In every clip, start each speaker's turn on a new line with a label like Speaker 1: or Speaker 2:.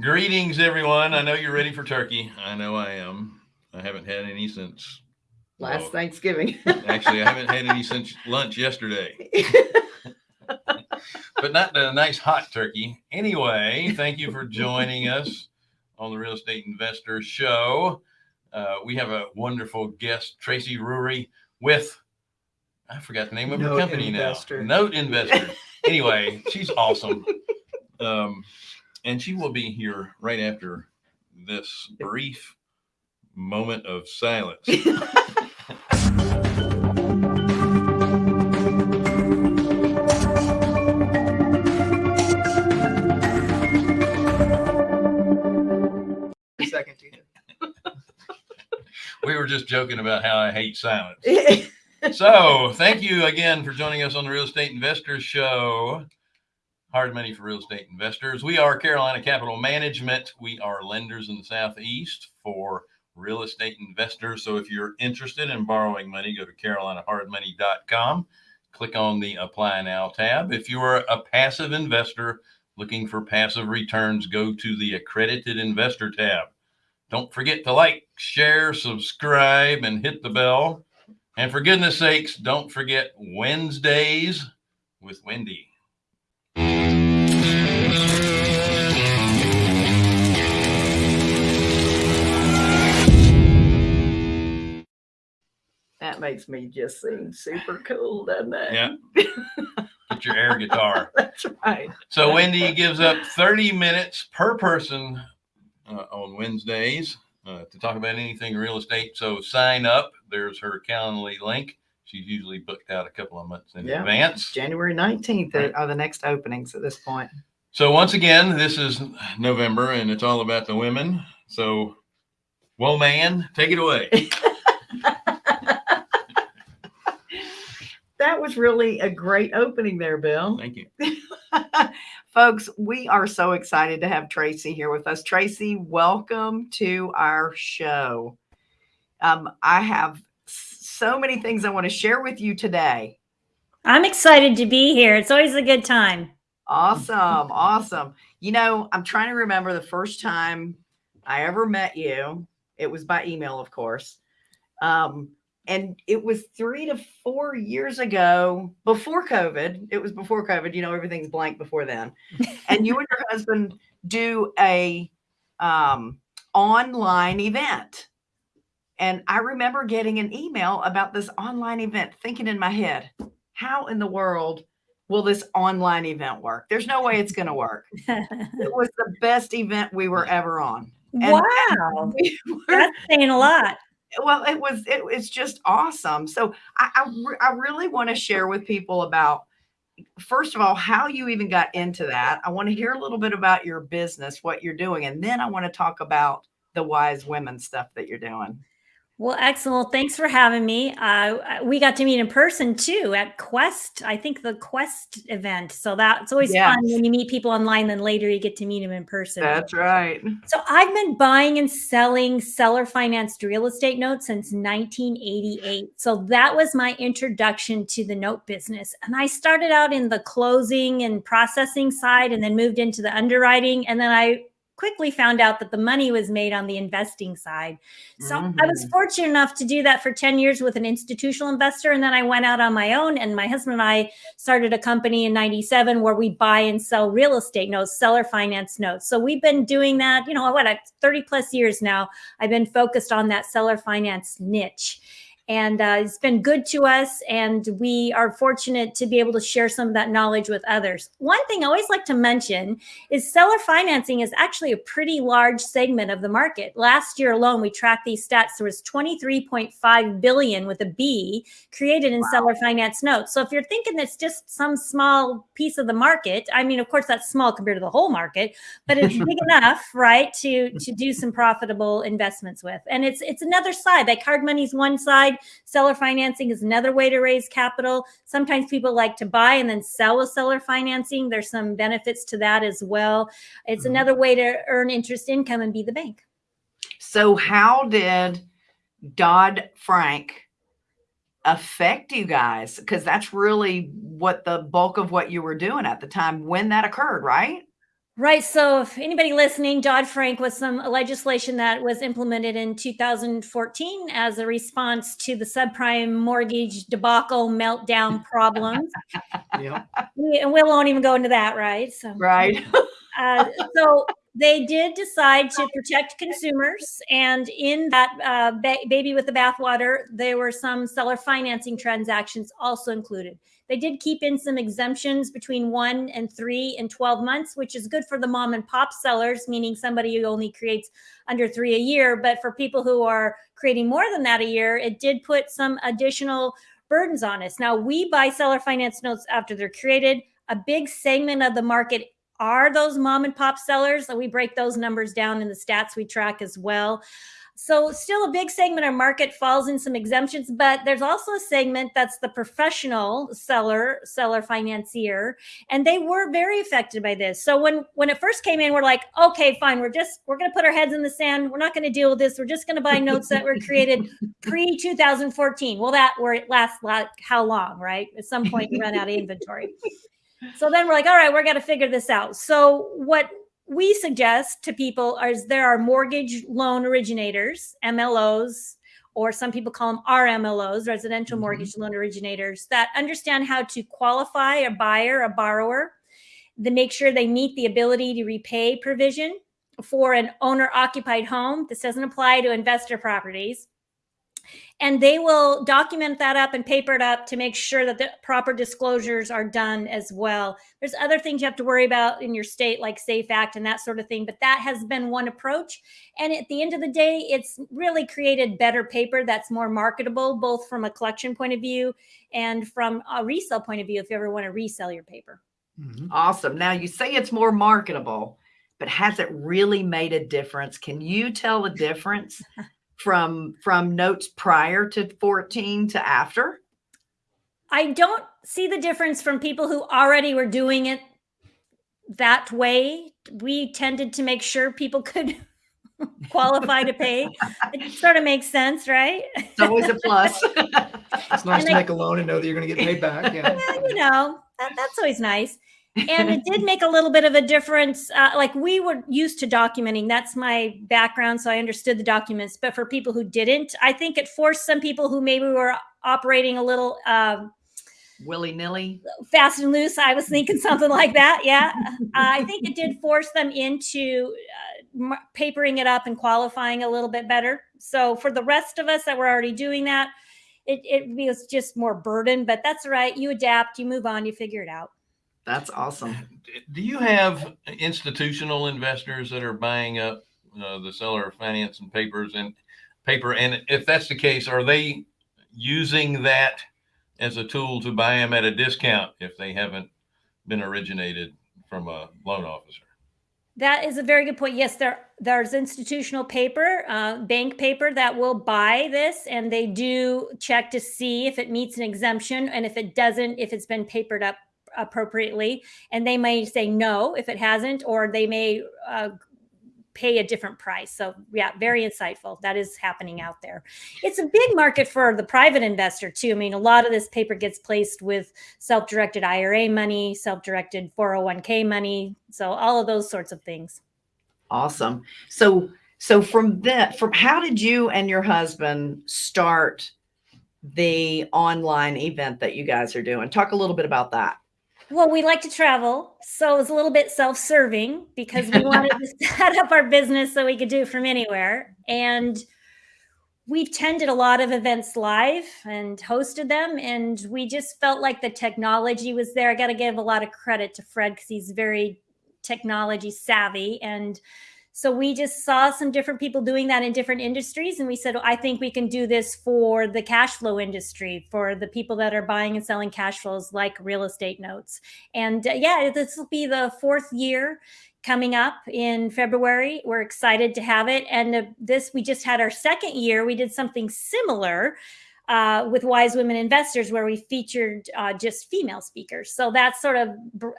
Speaker 1: Greetings, everyone. I know you're ready for turkey. I know I am. I haven't had any since
Speaker 2: Last
Speaker 1: well,
Speaker 2: Thanksgiving.
Speaker 1: actually, I haven't had any since lunch yesterday, but not the nice hot turkey. Anyway, thank you for joining us on the Real Estate Investor Show. Uh, we have a wonderful guest, Tracy Rury, with I forgot the name of her company
Speaker 2: Investor.
Speaker 1: now. Note Investor. anyway, she's awesome. Um, and she will be here right after this brief moment of silence.
Speaker 2: Second to
Speaker 1: we were just joking about how I hate silence. So, thank you again for joining us on the Real Estate Investors Show. Hard money for real estate investors. We are Carolina Capital Management. We are lenders in the Southeast for real estate investors. So, if you're interested in borrowing money, go to carolinahardmoney.com. Click on the Apply Now tab. If you are a passive investor looking for passive returns, go to the Accredited Investor tab. Don't forget to like, share, subscribe, and hit the bell. And for goodness sakes, don't forget Wednesdays with Wendy.
Speaker 2: That makes me just seem super cool, doesn't it?
Speaker 1: Yeah. Get your air guitar.
Speaker 2: That's right.
Speaker 1: So Wendy gives up 30 minutes per person uh, on Wednesdays uh, to talk about anything real estate. So sign up. There's her Calendly link. She's usually booked out a couple of months in
Speaker 2: Yeah.
Speaker 1: advance.
Speaker 2: January 19th
Speaker 1: Right.
Speaker 2: are the next openings at this point.
Speaker 1: So once again, this is November and it's all about the women. So, well, man, take it away.
Speaker 2: That was really a great opening there, Bill.
Speaker 1: Thank you.
Speaker 2: Folks, we are so excited to have Tracy here with us. Tracy, welcome to our show. Um, I have so many things I want to share with you today.
Speaker 3: I'm excited to be here. It's always a good time.
Speaker 2: Awesome. Awesome. You know, I'm trying to remember the first time I ever met you. It was by email, of course. Um, and it was three to four years ago before COVID. It was before COVID. You know, everything's blank before then. and you and your husband do a um, online event. And I remember getting an email about this online event, thinking in my head, how in the world will this online event work? There's no way it's going to work. It was the best event we were ever on. And-
Speaker 3: wow.
Speaker 2: We were-
Speaker 3: That's saying a lot.
Speaker 2: Well, it was it, it's just awesome. So I I, re- I really want to share with people about first of all how you even got into that. I want to hear a little bit about your business, what you're doing, and then I want to talk about the wise women stuff that you're doing.
Speaker 3: Well, excellent. Thanks for having me. Uh, we got to meet in person too at Quest. I think the Quest event. So that's always
Speaker 2: Yes.
Speaker 3: fun when you meet people online. Then later you get to meet them in person.
Speaker 2: That's right.
Speaker 3: So I've been buying and selling seller financed real estate notes since 1988. So that was my introduction to the note business. And I started out in the closing and processing side and then moved into the underwriting. And then I quickly found out that the money was made on the investing side. So I was
Speaker 2: Mhm.
Speaker 3: fortunate enough to do that for 10 years with an institutional investor. And then I went out on my own and my husband and I started a company in 97 where we buy and sell real estate notes, seller finance notes. So we've been doing that, you know, what, 30 plus years now. I've been focused on that seller finance niche. And uh, it's been good to us. And we are fortunate to be able to share some of that knowledge with others. One thing I always like to mention is seller financing is actually a pretty large segment of the market. Last year alone, we tracked these stats. There was 23.5 billion with a B created in seller finance notes. So if you're thinking it's just some small piece of the market, I mean, of course, that's small compared to the whole market, but it's big enough, right, to to do some profitable investments with. And it's it's another side. Like hard money's one side, seller financing is another way to raise capital. Sometimes people like to buy and then sell with seller financing. There's some benefits to that as well. It's
Speaker 2: Mhm.
Speaker 3: another way to earn interest income and be the bank.
Speaker 2: So how did Dodd Frank affect you guys? Because that's really what the bulk of what you were doing at the time when that occurred, right?
Speaker 3: Right. So, if anybody listening, Dodd Frank was some legislation that was implemented in 2014 as a response to the subprime mortgage debacle meltdown problems.
Speaker 4: Yeah.
Speaker 3: we, and we won't even go into that, right? So,
Speaker 2: Right.
Speaker 3: uh, so they did decide to protect consumers, and in that uh, ba- baby with the bathwater, there were some seller financing transactions also included. They did keep in some exemptions between one and three and 12 months, which is good for the mom and pop sellers, meaning somebody who only creates under three a year. But for people who are creating more than that a year, it did put some additional burdens on us. Now, we buy seller finance notes after they're created. A big segment of the market are those mom and pop sellers. So we break those numbers down in the stats we track as well. So, still a big segment of market falls in some exemptions, but there's also a segment that's the professional seller, seller financier, and they were very affected by this. So when when it first came in, we're like, okay, fine, we're just we're going to put our heads in the sand. We're not going to deal with this. We're just going to buy notes that were created pre 2014. Well, that where it lasts like how long, right? At some point, you run out of inventory. So then we're like, all right, we're going to figure this out. So what we suggest to people is there are mortgage loan originators, MLOs, or some people call them RMLOs, residential
Speaker 2: Mhm.
Speaker 3: mortgage loan originators, that understand how to qualify a buyer, a borrower, to make sure they meet the ability to repay provision for an owner occupied home. This doesn't apply to investor properties. And they will document that up and paper it up to make sure that the proper disclosures are done as well. There's other things you have to worry about in your state, like SAFE Act and that sort of thing, but that has been one approach. And at the end of the day, it's really created better paper that's more marketable, both from a collection point of view and from a resale point of view, if you ever want to resell your paper.
Speaker 4: Mhm.
Speaker 2: Awesome. Now you say it's more marketable, but has it really made a difference? Can you tell the difference from from notes prior to 14 to after?
Speaker 3: I don't see the difference from people who already were doing it that way. We tended to make sure people could qualify to pay. It sort of makes sense, right?
Speaker 2: It's always a plus.
Speaker 4: It's nice
Speaker 3: And
Speaker 4: to
Speaker 3: I-
Speaker 4: make a loan and know that you're going to get paid back. Yeah.
Speaker 3: Yeah, you know, that, that's always nice. And it did make a little bit of a difference. Uh, like we were used to documenting. That's my background. So I understood the documents. But for people who didn't, I think it forced some people who maybe were operating a little um,
Speaker 2: Willy nilly.
Speaker 3: fast and loose. I was thinking something like that. Yeah. Uh, I think it did force them into uh, papering it up and qualifying a little bit better. So for the rest of us that were already doing that, it, it was just more burden, but that's all right. You adapt, you move on, you figure it out.
Speaker 2: That's awesome.
Speaker 1: Do you have institutional investors that are buying up uh, the seller finance and papers and paper? And if that's the case, are they using that as a tool to buy them at a discount if they haven't been originated from a loan officer?
Speaker 3: That is a very good point. Yes, there there's institutional paper, uh, bank paper that will buy this, and they do check to see if it meets an exemption, and if it doesn't, if it's been papered up appropriately, and they may say no if it hasn't, or they may uh, pay a different price. So yeah, very insightful. That is happening out there. It's a big market for the private investor too. I mean, a lot of this paper gets placed with self-directed IRA money, self-directed 401k money, so all of those sorts of things.
Speaker 2: Awesome. So so from that from how did you and your husband start the online event that you guys are doing? Talk a little bit about that.
Speaker 3: Well, we like to travel, so it was a little bit self-serving because we wanted to set up our business so we could do it from anywhere. And we've tended a lot of events live and hosted them, and we just felt like the technology was there. I got to give a lot of credit to Fred because he's very technology savvy and so we just saw some different people doing that in different industries and we said i think we can do this for the cash flow industry for the people that are buying and selling cash flows like real estate notes. And uh, yeah this will be the fourth year coming up in february. We're excited to have it. And uh, this we just had our second year. We did something similar uh, with Wise Women Investors, where we featured uh, just female speakers. So that's sort of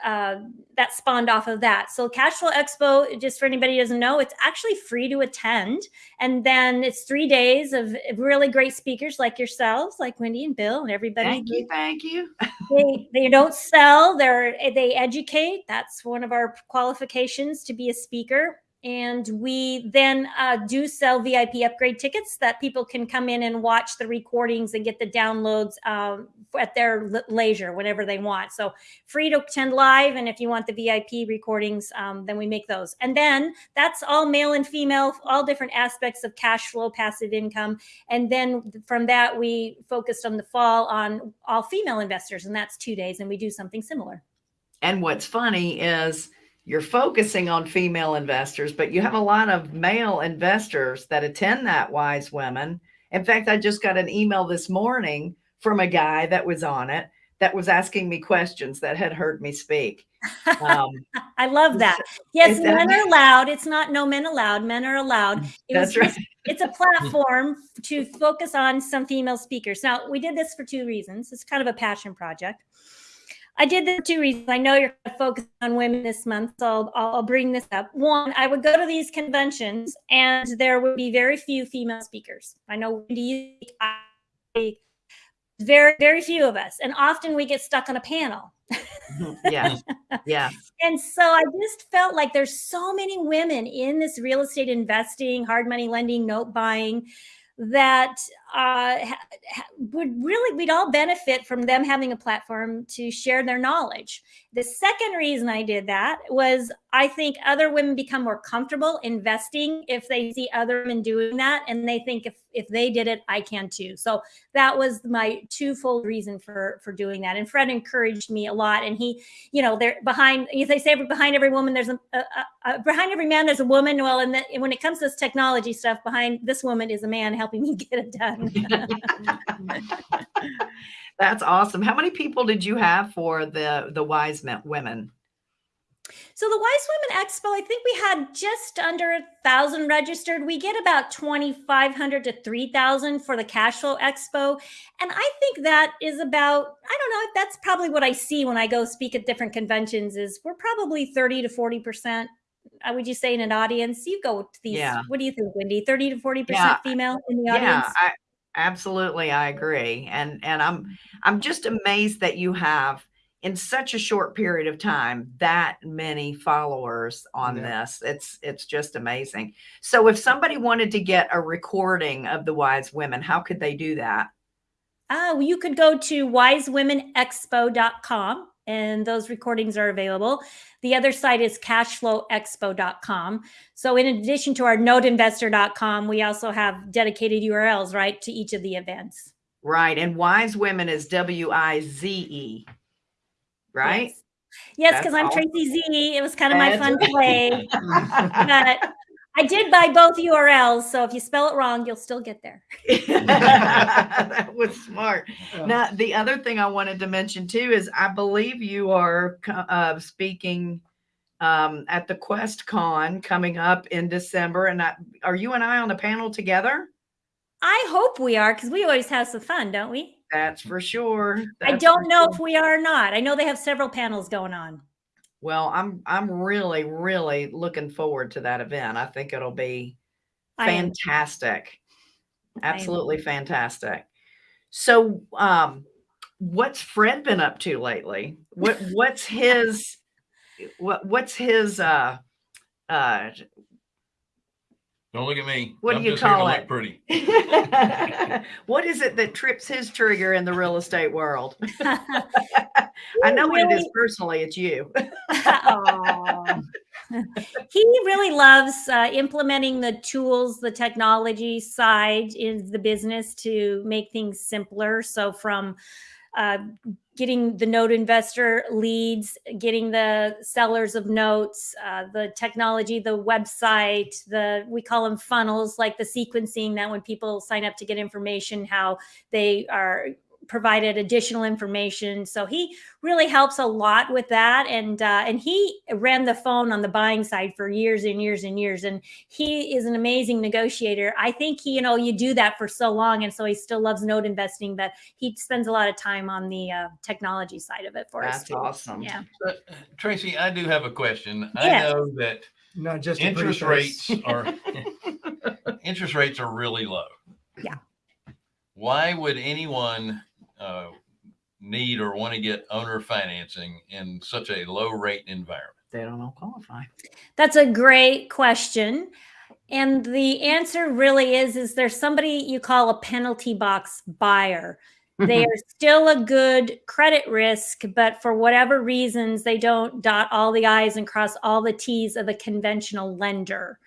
Speaker 3: uh, that spawned off of that. So Cash Flow Expo, just for anybody who doesn't know, it's actually free to attend, and then it's three days of really great speakers like yourselves, like Wendy and Bill and everybody.
Speaker 2: Thank you. Thank you.
Speaker 3: They, they don't sell; they're they educate. That's one of our qualifications to be a speaker and we then uh, do sell VIP upgrade tickets that people can come in and watch the recordings and get the downloads um, at their leisure whenever they want. So free to attend live, and if you want the VIP recordings, um, then we make those. And then that's all male and female, all different aspects of cash flow, passive income. And then from that, we focused on the fall on all female investors, and that's two days, and we do something similar.
Speaker 2: And what's funny is you're focusing on female investors, but you have a lot of male investors that attend that Wise Women. In fact, I just got an email this morning from a guy that was on it that was asking me questions that had heard me speak. Um,
Speaker 3: I love that. Yes,
Speaker 2: that-
Speaker 3: men are allowed. It's not no men allowed. Men are allowed. It
Speaker 2: that's
Speaker 3: was
Speaker 2: right.
Speaker 3: it's a platform to focus on some female speakers. Now, we did this for two reasons. It's kind of a passion project. I did this for two reasons. I know you're focused on women this month, so I'll, I'll bring this up. One, I would go to these conventions and there would be very few female speakers. I know Wendy, I- very, very few of us. And often we get stuck on a panel. Mm-hmm.
Speaker 2: yeah. Yeah.
Speaker 3: And so I just felt like there's so many women in this real estate investing, hard money lending, note buying that uh, would really, we'd all benefit from them having a platform to share their knowledge. The second reason I did that was I think other women become more comfortable investing if they see other women doing that and they think if, if they did it, I can too. So that was my twofold reason for, for doing that. And Fred encouraged me a lot. And he, you know, they're behind, if they say behind every woman, there's a, a, a behind every man, there's a woman. Well, and the, when it comes to this technology stuff, behind this woman is a man helping me get it done.
Speaker 2: That's awesome. How many people did you have for the the Wise Men Women?
Speaker 3: So the Wise Women Expo, I think we had just under a thousand registered. We get about twenty five hundred to three thousand for the Cash Flow Expo, and I think that is about I don't know. That's probably what I see when I go speak at different conventions. Is we're probably thirty to forty percent. Uh, would you say in an audience? You go to these.
Speaker 2: Yeah.
Speaker 3: What do you think, Wendy? Thirty to forty
Speaker 2: Yeah.
Speaker 3: percent female in the
Speaker 2: Yeah,
Speaker 3: audience.
Speaker 2: I absolutely I agree. And and I'm mm-hmm. I'm just amazed that you have in such a short period of time that many followers on
Speaker 4: Yeah.
Speaker 2: this. It's it's just amazing. So if somebody wanted to get a recording of the Wise Women, how could they do that?
Speaker 3: Oh, you could go to wisewomenexpo.com and those recordings are available. The other site is cashflowexpo.com. So, in addition to our noteinvestor.com, we also have dedicated URLs, right, to each of the events.
Speaker 2: Right. And Wise Women is W I Z E. Right?
Speaker 3: Yes,
Speaker 2: That's
Speaker 3: because I'm. Tracy Z. It was kind of my fun play. But I did buy both URLs. So, if you spell it wrong, you'll still get there.
Speaker 2: that was smart.
Speaker 4: Yeah.
Speaker 2: Now, the other thing I wanted to mention too is I believe you are uh, speaking um, at the QuestCon coming up in December. And I, are you and I on the panel together?
Speaker 3: I hope we are because we always have some fun, don't we?
Speaker 2: That's for sure.
Speaker 3: I don't know
Speaker 2: sure.
Speaker 3: if we are or not. I know they have several panels going on.
Speaker 2: Well, I'm I'm really really looking forward to that event. I think it'll be
Speaker 3: I am
Speaker 2: fantastic.
Speaker 3: am.
Speaker 2: Absolutely fantastic. So, um, what's Fred been up to lately? What what's his what what's his uh uh
Speaker 1: Don't look at me.
Speaker 2: What do
Speaker 1: I'm
Speaker 2: you
Speaker 1: just here to
Speaker 2: call
Speaker 1: look
Speaker 2: it?
Speaker 1: Pretty.
Speaker 2: what is it that trips his trigger in the real estate world? I know what it is personally. It's you.
Speaker 3: He really loves uh, implementing the tools, the technology side in the business to make things simpler. So, from uh, getting the note investor leads, getting the sellers of notes, uh, the technology, the website, the we call them funnels, like the sequencing that when people sign up to get information, how they are provided additional information. So he really helps a lot with that. And uh, and he ran the phone on the buying side for years and years and years. And he is an amazing negotiator. I think he, you know, you do that for so long, and so he still loves note investing. But he spends a lot of time on the uh, technology side of it for us
Speaker 2: That's awesome.
Speaker 3: Yeah.
Speaker 1: Uh, Tracy, I do have a question. I know that
Speaker 4: Not just
Speaker 1: interest rates are interest rates are really low.
Speaker 3: Yeah.
Speaker 1: Why would anyone uh, need or want to get owner financing in such a low rate environment?
Speaker 2: They don't all qualify.
Speaker 3: That's a great question. And the answer really is is there somebody you call a penalty box buyer. They are still a good credit risk, but for whatever reasons, they don't dot all the I's and cross all the T's of a conventional lender.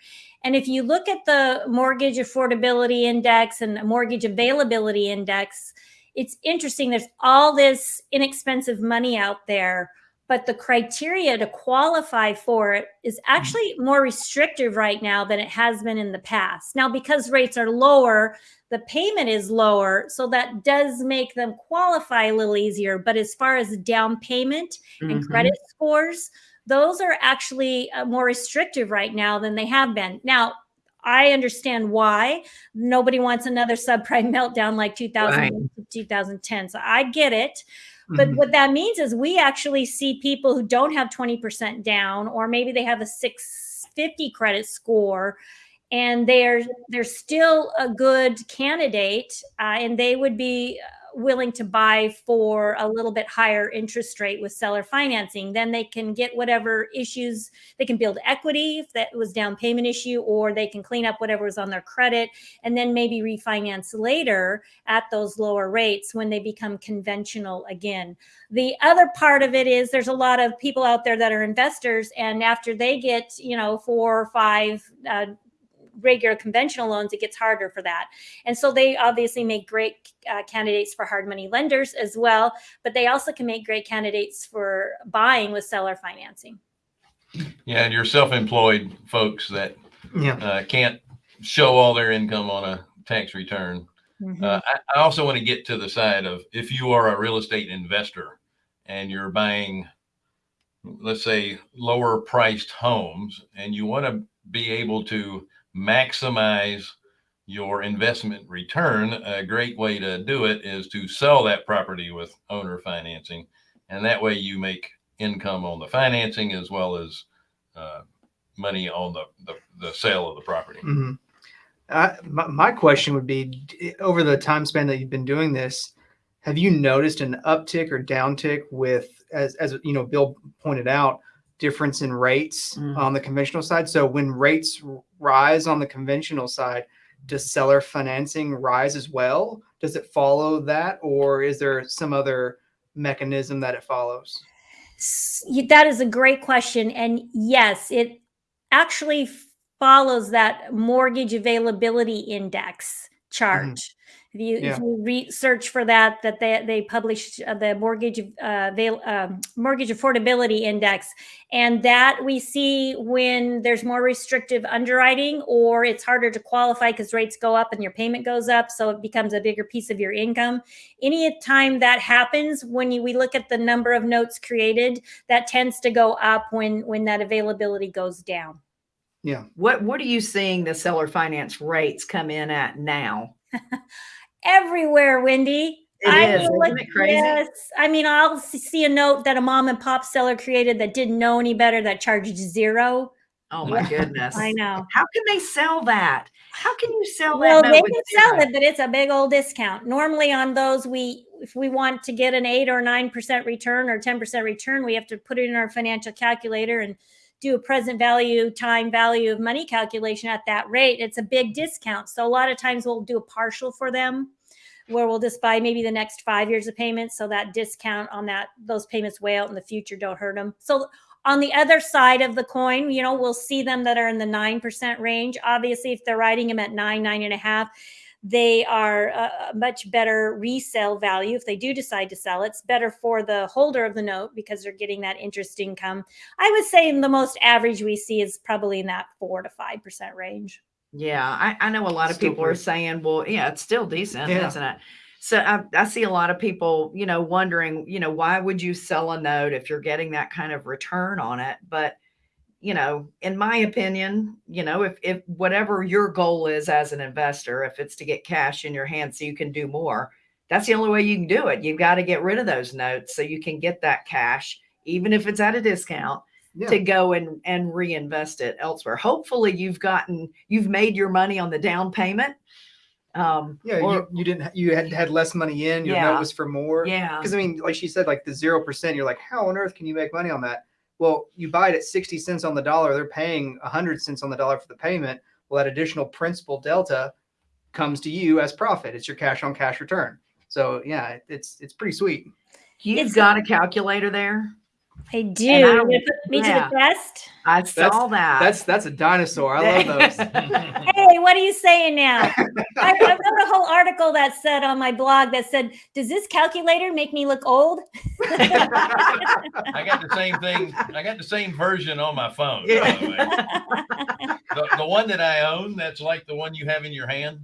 Speaker 3: And if you look at the mortgage affordability index and the mortgage availability index, it's interesting. There's all this inexpensive money out there, but the criteria to qualify for it is actually more restrictive right now than it has been in the past. Now, because rates are lower, the payment is lower, so that does make them qualify a little easier. But as far as down payment and
Speaker 2: Mhm.
Speaker 3: credit scores, those are actually uh, more restrictive right now than they have been. Now, I understand why nobody wants another subprime meltdown like 2000 2010. So I get it. But
Speaker 4: Mhm.
Speaker 3: what that means is we actually see people who don't have 20% down, or maybe they have a 650 credit score, and they're they're still a good candidate, uh, and they would be willing to buy for a little bit higher interest rate with seller financing. Then they can get whatever issues they can build equity if that was down payment issue, or they can clean up whatever was on their credit, and then maybe refinance later at those lower rates when they become conventional again. The other part of it is there's a lot of people out there that are investors, and after they get, you know, four or five uh, regular conventional loans, it gets harder for that. And so they obviously make great uh, candidates for hard money lenders as well, but they also can make great candidates for buying with seller financing.
Speaker 1: Yeah, and your self-employed folks that
Speaker 4: Yeah.
Speaker 1: uh, can't show all their income on a tax return.
Speaker 3: Mhm.
Speaker 1: Uh, I, I also want to get to the side of if you are a real estate investor and you're buying, let's say, lower priced homes, and you want to be able to maximize your investment return, a great way to do it is to sell that property with owner financing. And that way you make income on the financing as well as uh, money on the, the, the sale of the property.
Speaker 4: Mhm. I, my, my question would be over the time span that you've been doing this, have you noticed an uptick or downtick with, as, as you know, Bill pointed out, difference in rates
Speaker 2: Mhm.
Speaker 4: on the conventional side? So when rates rise on the conventional side, does seller financing rise as well? Does it follow that, or is there some other mechanism that it follows?
Speaker 3: That is a great question. And yes, it actually follows that mortgage availability index chart. If you,
Speaker 4: Yeah.
Speaker 3: if you research for that, that they, they published uh, the mortgage uh, um, mortgage affordability index, and that we see when there's more restrictive underwriting or it's harder to qualify because rates go up and your payment goes up, so it becomes a bigger piece of your income any time that happens when you, we look at the number of notes created that tends to go up when when that availability goes down
Speaker 4: Yeah.
Speaker 2: What What are you seeing the seller finance rates come in at now?
Speaker 3: everywhere wendy
Speaker 2: It
Speaker 3: I
Speaker 2: is,
Speaker 3: will
Speaker 2: isn't
Speaker 3: look-
Speaker 2: it crazy?
Speaker 3: yes i mean i'll see a note that a mom and pop seller created that didn't know any better that charged zero
Speaker 2: Oh my goodness!
Speaker 3: i know
Speaker 2: How can they sell that? How can you sell
Speaker 3: well
Speaker 2: that?
Speaker 3: they can sell
Speaker 2: zero?
Speaker 3: it but it's a big old discount normally on those we if we want to get an 8 or 9% return or 10% return we have to put it in our financial calculator and do a present value time value of money calculation at that rate it's a big discount. So a lot of times we'll do a partial for them where we'll just buy maybe the next five years of payments. So that discount on that those payments way out in the future don't hurt them so on the other side of the coin you know we'll see them that are in the 9% range. Obviously if they're writing them at nine nine and a half they are a a much better resale value if they do decide to sell it's better for the holder of the note because they're getting that interest income i would say the most average we see is probably in that 4 to 5% range
Speaker 2: Yeah, I, I know a lot of
Speaker 4: Still
Speaker 2: people are saying, well, yeah, it's still decent,
Speaker 4: Yeah.
Speaker 2: isn't it? So I, I see a lot of people, you know, wondering, you know, why would you sell a note if you're getting that kind of return on it? But, you know, in my opinion, you know, if, if whatever your goal is as an investor, if it's to get cash in your hand so you can do more, that's the only way you can do it. You've got to get rid of those notes so you can get that cash, even if it's at a discount
Speaker 4: Yeah.
Speaker 2: to go and and reinvest it elsewhere. Hopefully you've gotten you've made your money on the down payment. Um
Speaker 4: Yeah,
Speaker 2: or-
Speaker 4: you, you didn't you had had less money in, your
Speaker 2: Yeah.
Speaker 4: note was for more.
Speaker 2: yeah.
Speaker 4: Because I mean, like she said, like the zero percent, you're like, how on earth can you make money on that? Well, you buy it at 60 cents on the dollar, they're paying 100 cents on the dollar for the payment. Well, that additional principal delta comes to you as profit. It's your cash on cash return. So yeah, it's it's pretty sweet.
Speaker 2: You've
Speaker 3: It's-
Speaker 2: got a calculator there.
Speaker 3: I do.
Speaker 2: I
Speaker 3: You're gonna put me
Speaker 2: yeah.
Speaker 3: to the test.
Speaker 2: I saw that.
Speaker 4: That's that's a dinosaur. I love those.
Speaker 3: Hey, what are you saying now? I, I wrote a whole article that said on my blog that said, "Does this calculator make me look old?"
Speaker 1: I got the same thing. I got the same version on my phone. by the way. the, the one that I own, that's like the one you have in your hand,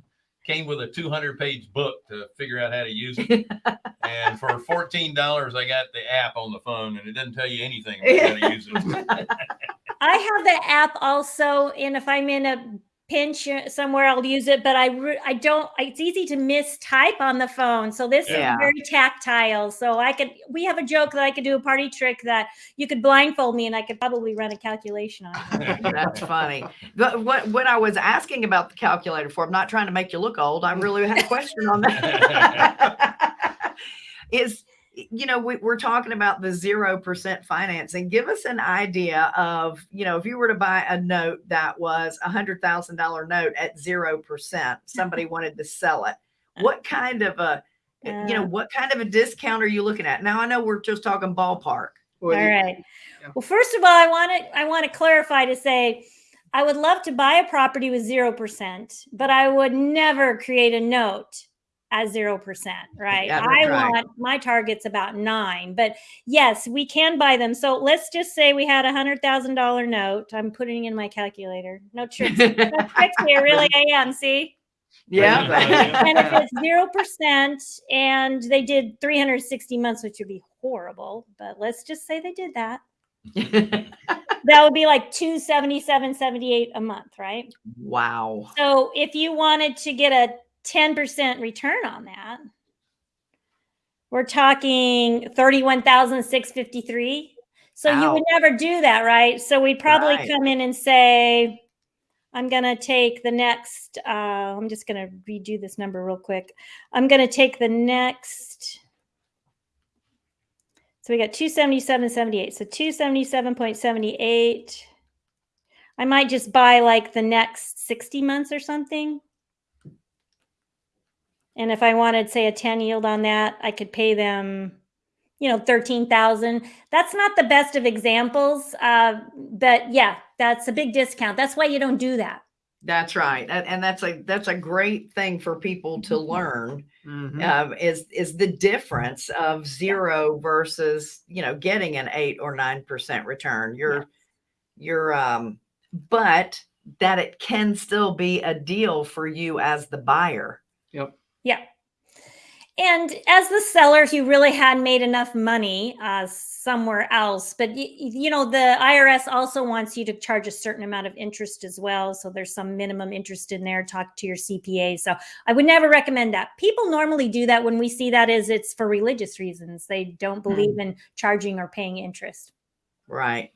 Speaker 1: came with a 200 page book to figure out how to use it. and for $14, I got the app on the phone and it doesn't tell you anything about how to use it.
Speaker 3: I have the app also, and if I'm in a pinch uh, somewhere, I'll use it. But I, I don't. It's easy to mistype on the phone, so this
Speaker 2: Yeah.
Speaker 3: is very tactile. So I could. We have a joke that I could do a party trick that you could blindfold me, and I could probably run a calculation on. it.
Speaker 2: That's funny. But what what I was asking about the calculator for, I'm not trying to make you look old. I really had a question on that. is you know we, we're talking about the zero percent financing. Give us an idea of you know if you were to buy a note that was a hundred thousand dollar note at zero percent, somebody wanted to sell it. What kind of a eh, you know what kind of a discount are you looking at? Now I know we're just talking ballpark.
Speaker 4: Well,
Speaker 3: All
Speaker 4: you-
Speaker 3: right.
Speaker 4: yeah.
Speaker 3: Well, first of all, I want to I want to clarify to say I would love to buy a property with 0%, but I would never create a note at 0%, right?
Speaker 2: Yeah,
Speaker 3: I
Speaker 2: right.
Speaker 3: want my target's about 9, but yes, we can buy them. So let's just say we had a $100,000 note. I'm putting in my calculator. No tricks. no tricks here, really I am, see?
Speaker 2: yeah.
Speaker 3: and if it's zero percent and they did 360 months, which would be horrible, but let's just say they did that. That would be like 277, 78 a month, right?
Speaker 2: wow.
Speaker 3: So if you wanted to get a 10% return on that, we're talking 31,653. So you would never do that, right? So we'd probably
Speaker 2: Right.
Speaker 3: come in and say, I'm going to take the next, uh, I'm just going to redo this number real quick. I'm going to take the next. So we got 277.78. So 277.78. I might just buy like the next 60 months or something. And if I wanted, say, a 10 yield on that, I could pay them, you know, 13,000. That's not the best of examples. Uh, but yeah, that's a big discount. That's why you don't do that.
Speaker 2: That's right. And, and that's a that's a great thing for people to learn
Speaker 4: Mhm.
Speaker 2: um, is is the difference of zero versus you know getting an eight or nine percent return. You're you're um but that it can still be a deal for you as the buyer.
Speaker 4: Yep.
Speaker 3: Yeah. And as the seller, you really had made enough money uh, somewhere else. But, y- y- you know, the IRS also wants you to charge a certain amount of interest as well. So there's some minimum interest in there. Talk to your CPA. So I would never recommend that. People normally do that when we see that is it's for religious reasons. They don't believe in charging or paying interest.
Speaker 2: Right.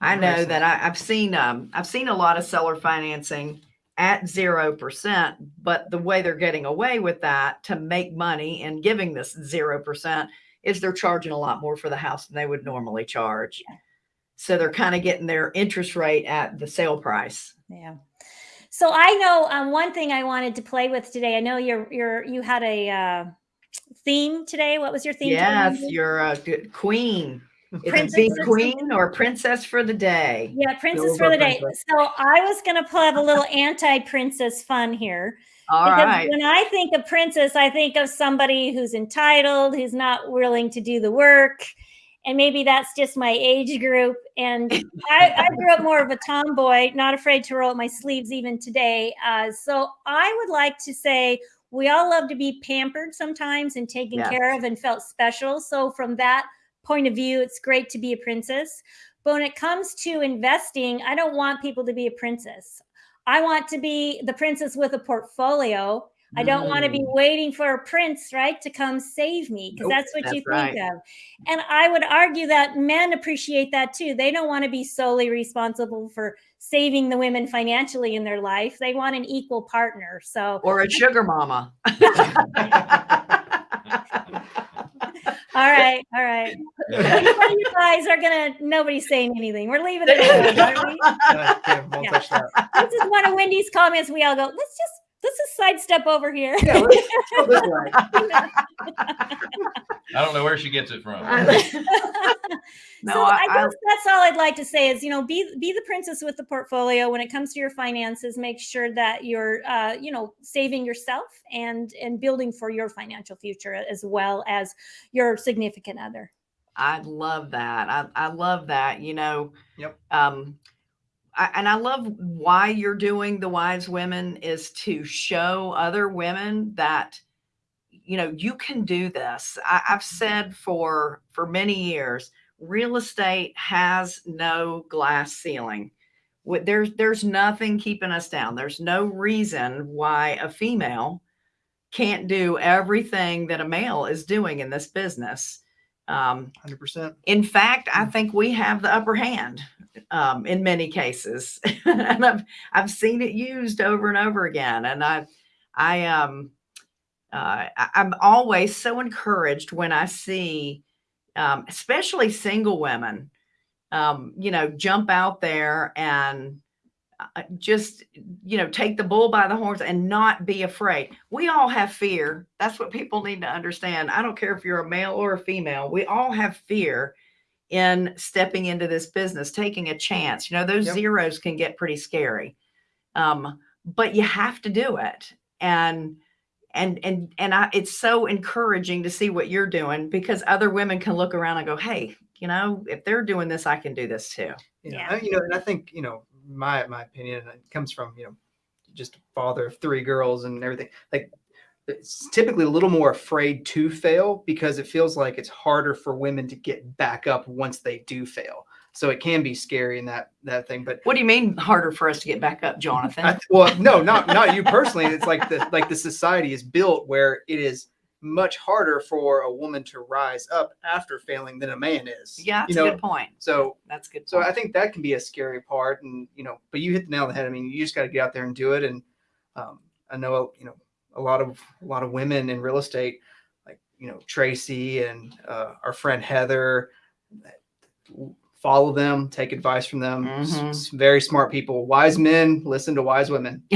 Speaker 2: I know that I, I've seen um I've seen a lot of seller financing at zero percent, but the way they're getting away with that to make money and giving this zero percent is they're charging a lot more for the house than they would normally charge. So they're kind of getting their interest rate at the sale price.
Speaker 3: Yeah. So I know um, one thing I wanted to play with today. I know you're you're you had a uh, theme today. What was your theme?
Speaker 2: Yes, you're a good queen. It's
Speaker 3: Princess
Speaker 2: big
Speaker 3: or
Speaker 2: queen or princess for the day.
Speaker 3: Yeah, princess for the day.
Speaker 4: princess.
Speaker 3: So I was going to have a little anti-princess fun here
Speaker 2: All
Speaker 3: because
Speaker 2: right.
Speaker 3: when I think of princess, I think of somebody who's entitled, who's not willing to do the work, and maybe that's just my age group. And I, I grew up more of a tomboy, not afraid to roll up my sleeves even today. Uh, so I would like to say, we all love to be pampered sometimes and taken
Speaker 2: Yes.
Speaker 3: care of and felt special. So from that point of view, it's great to be a princess. But when it comes to investing, I don't want people to be a princess. I want to be the princess with a portfolio. I don't want to be waiting for a prince, right, to come save me because
Speaker 2: Nope,
Speaker 3: that's what you
Speaker 2: that's
Speaker 3: think of. And I would argue that men appreciate that too. They don't want to be solely responsible for saving the women financially in their life. They want an equal partner. So,
Speaker 2: or a sugar mama.
Speaker 3: all right, all right. You guys are gonna. Nobody's saying anything. We're leaving it alone. we?
Speaker 4: Yeah.
Speaker 3: This is one of Wendy's comments. We all go. Let's just let's just sidestep over here.
Speaker 4: Yeah, let's go this.
Speaker 1: I don't know where she gets it from.
Speaker 2: No,
Speaker 3: so
Speaker 2: I-
Speaker 3: I,
Speaker 2: I-
Speaker 3: that's all I'd like to say is, you know, be be the princess with the portfolio when it comes to your finances. Make sure that you're, uh, you know, saving yourself and and building for your financial future as well as your significant other.
Speaker 2: I love that. I, I love that. You know,
Speaker 4: Yep.
Speaker 2: um, I, and I love why you're doing the wise women is to show other women that, you know, you can do this. I, I've said for for many years, real estate has no glass ceiling. There's there's nothing keeping us down. There's no reason why a female can't do everything that a male is doing in this business. Um,
Speaker 4: Hundred percent.
Speaker 2: in fact, I
Speaker 4: Mm.
Speaker 2: think we have the upper hand um, in many cases, and I've I've seen it used over and over again. And I I um uh, I'm always so encouraged when I see, um, especially single women, um, you know, jump out there and uh, just you know take the bull by the horns and not be afraid. We all have fear. That's what people need to understand. I don't care if you're a male or a female. We all have fear in stepping into this business taking a chance you know those
Speaker 4: Yep.
Speaker 2: zeros can get pretty scary um, but you have to do it and and and and I, it's so encouraging to see what you're doing because other women can look around and go hey you know if they're doing this i can do this too
Speaker 4: You know,
Speaker 3: Yeah.
Speaker 4: I- you know, and I think you know my my opinion it comes from you know just a father of three girls and everything. Like it's typically a little more afraid to fail because it feels like it's harder for women to get back up once they do fail. So it can be scary in that that thing. But
Speaker 2: what do you mean harder for us to get back up jonathan
Speaker 4: I, well, no, not not you personally. It's like the like the society is built where it is much harder for a woman to rise up after failing than a man is.
Speaker 2: yeah that's
Speaker 4: you know.
Speaker 2: a good point
Speaker 4: So
Speaker 2: that's good
Speaker 4: so. I think that can be a scary part, and you know, but you hit the nail on the head. I mean, you just got to get out there and do it. And um, I know, you know, a lot of a lot of women in real estate, like you know Tracy and uh, our friend Heather, follow them, take advice from them. S-
Speaker 2: Mhm.
Speaker 4: s- very smart people, wise men. Listen to wise women.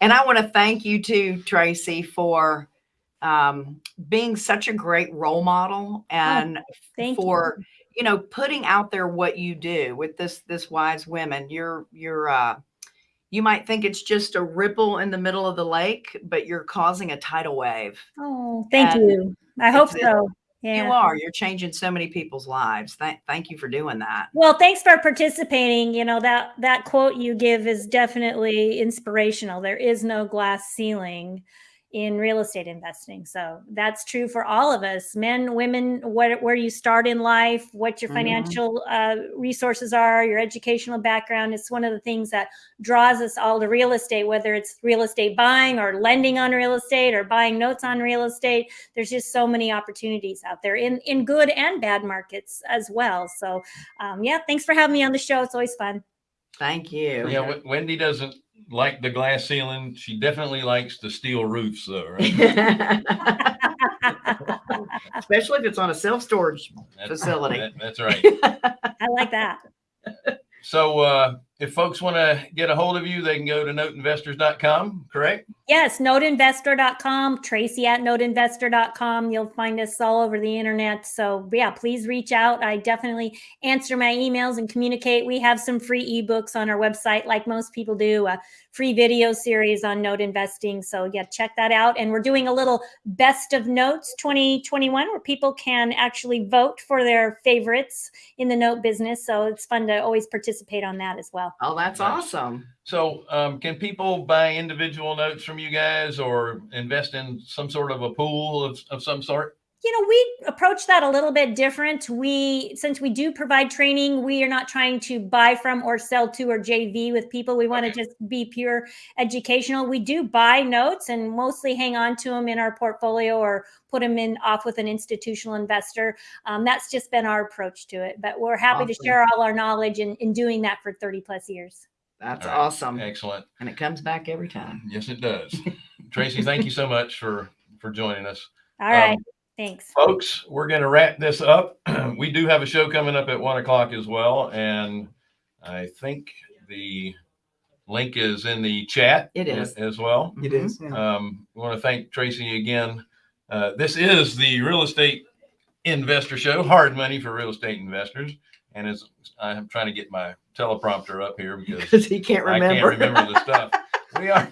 Speaker 2: and I want to thank you too, Tracy, for um, being such a great role model and
Speaker 3: Thank
Speaker 2: for
Speaker 3: you.
Speaker 2: you know putting out there what you do with this this wise women. You're you're uh, you might think it's just a ripple in the middle of the lake, but you're causing a tidal wave.
Speaker 3: Oh, thank
Speaker 2: And
Speaker 3: you. I hope so. Yeah.
Speaker 2: You are. You're changing so many people's lives. Thank thank you for doing that.
Speaker 3: Well, thanks for participating. You know that that quote you give is definitely inspirational. There is no glass ceiling in real estate investing. So that's true for all of us, men, women, what, where you start in life, what your
Speaker 2: Mhm.
Speaker 3: financial uh, resources are, your educational background. It's one of the things that draws us all to real estate, whether it's real estate buying or lending on real estate or buying notes on real estate. There's just so many opportunities out there in, in good and bad markets as well. So um, yeah, thanks for having me on the show. It's always fun.
Speaker 2: Thank you.
Speaker 1: Yeah, Wen- Wendy doesn't like the glass ceiling. She definitely likes the steel roofs, though, right?
Speaker 2: Especially if it's on a self storage.
Speaker 1: That's-
Speaker 2: Facility.
Speaker 1: that- that's right.
Speaker 3: I like that.
Speaker 1: So, uh, if folks want to get a hold of you, they can go to noteinvestors.com, correct?
Speaker 3: Yes, noteinvestor.com, Tracy at noteinvestor.com. You'll find us all over the internet. So, yeah, please reach out. I definitely answer my emails and communicate. We have some free ebooks on our website, like most people do, a free video series on note investing. So, yeah, check that out. And we're doing a little best of notes 2021 where people can actually vote for their favorites in the note business. So, it's fun to always participate on that as well. Well.
Speaker 2: Oh, that's awesome.
Speaker 1: So, um, can people buy individual notes from you guys or invest in some sort of a pool of, of some sort?
Speaker 3: You know we approach that a little bit different we since we do provide training we are not trying to buy from or sell to or jv with people we want to
Speaker 1: Okay.
Speaker 3: just be pure educational we do buy notes and mostly hang on to them in our portfolio or put them in off with an institutional investor um, that's just been our approach to it but we're happy to share all our knowledge in, in doing that for 30 plus years
Speaker 2: That's
Speaker 1: All right.
Speaker 2: awesome.
Speaker 1: Excellent.
Speaker 2: And it comes back every time.
Speaker 1: Yes, it does. Tracy, thank you so much for, for joining us.
Speaker 3: all right
Speaker 1: Um,
Speaker 3: thanks
Speaker 1: folks we're going to wrap this up we do have a show coming up at one o'clock as well and i think the link is in the chat
Speaker 2: It is.
Speaker 1: as well
Speaker 4: It is. Yeah.
Speaker 1: um, we want to thank tracy again uh, this is the real estate investor show hard money for real estate investors and as i'm trying to get my teleprompter up here because
Speaker 2: Because he can't remember.
Speaker 1: I can't remember the stuff. We are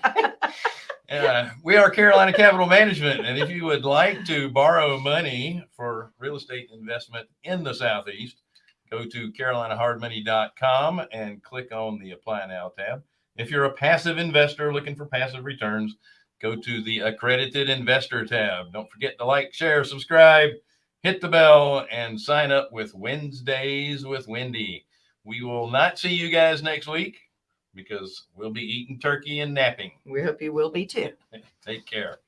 Speaker 1: uh, we are Carolina Capital Management, and if you would like to borrow money for real estate investment in the Southeast, go to carolinahardmoney.com and click on the Apply Now tab. If you're a passive investor looking for passive returns, go to the Accredited Investor tab. Don't forget to like, share, subscribe, hit the bell, and sign up with Wednesdays with Wendy. We will not see you guys next week because we'll be eating turkey and napping.
Speaker 2: we hope you will be too.
Speaker 1: Take care.